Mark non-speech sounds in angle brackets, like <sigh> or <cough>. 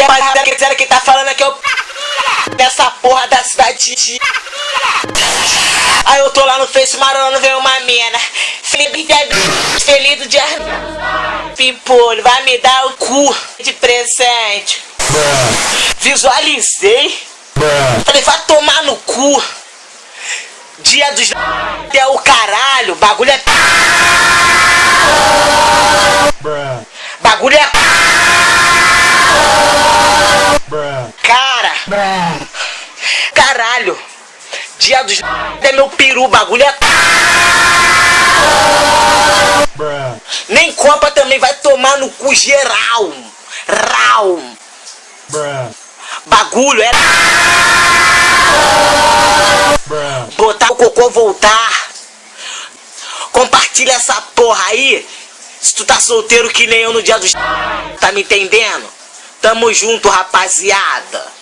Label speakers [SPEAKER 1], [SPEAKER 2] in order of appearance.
[SPEAKER 1] E a rapaziada que tá falando aqui o <laughs> dessa porra da cidade. Aí eu tô lá no Face Marolando, vem uma mina. Felipe feliz do dia. Pimpolho, vai me dar o cu de presente. Visualizei. Falei, vai tomar no cu. Dia dos <laughs> é o caralho, bagulho é. <laughs> Bagulho é. Caralho. Dia dos <laughs> é meu peru, bagulho é. Nem Copa também vai tomar no cu geral. Rau. Bagulho é. Botar o cocô voltar. Compartilha essa porra aí. Se tu tá solteiro que nem eu no dia dos. <laughs> Tá me entendendo? Tamo junto, rapaziada.